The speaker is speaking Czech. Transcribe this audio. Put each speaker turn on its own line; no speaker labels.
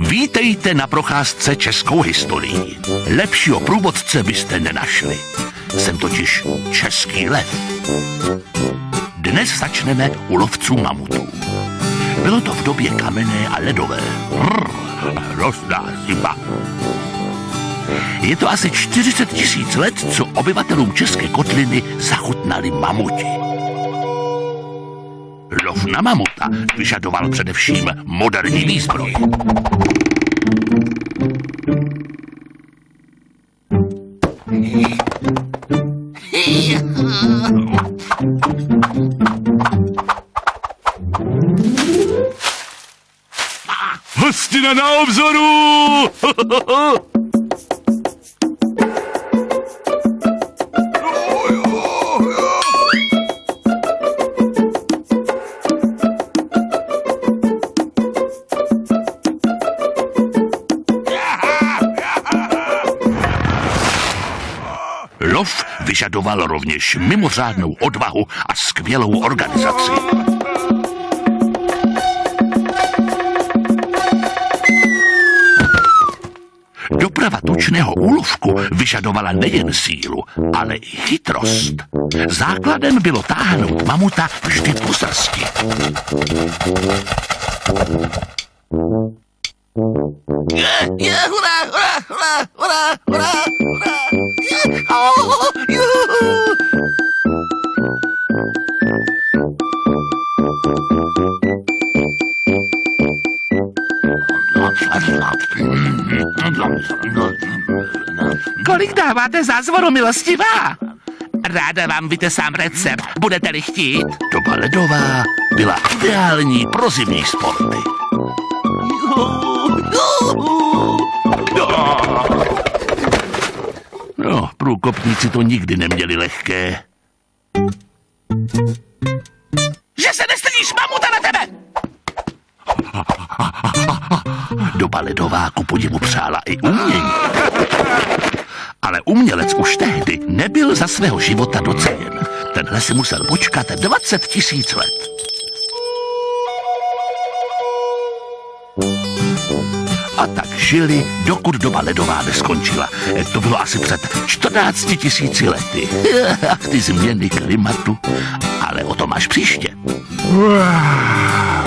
Vítejte na procházce českou historií. Lepšího průvodce byste nenašli. Jsem totiž český lev. Dnes začneme u lovců mamutů. Bylo to v době kamenné a ledové. Hrozná zima. Je to asi 40 tisíc let, co obyvatelům České kotliny zachutnali mamuti. Lov na mamuta vyžadoval především moderní výzbroj. Hostina na obzoru! Lov vyžadoval rovněž mimořádnou odvahu a skvělou organizaci. Doprava tučného úlovku vyžadovala nejen sílu, ale i chytrost. Základem bylo táhnout mamuta vždy po srsti.
Je, je, hurá, hurá, hurá, hurá, hurá,
Kolik dáváte za zvoru, milostivá? Ráda vám vytesám recept, budete-li chtít.
Doba ledová byla ideální pro zimní sporty. No, průkopníci to nikdy neměli lehké.
Že se nestydíš, mamuta na tebe!
Doba ledová ku podivu přála i umění. Ale umělec už tehdy nebyl za svého života doceněn. Tenhle si musel počkat 20 tisíc let. A tak žili, dokud doba ledová neskončila. To bylo asi před 14 tisíci lety. Ach, ty změny klimatu. Ale o tom až příště.
Uah.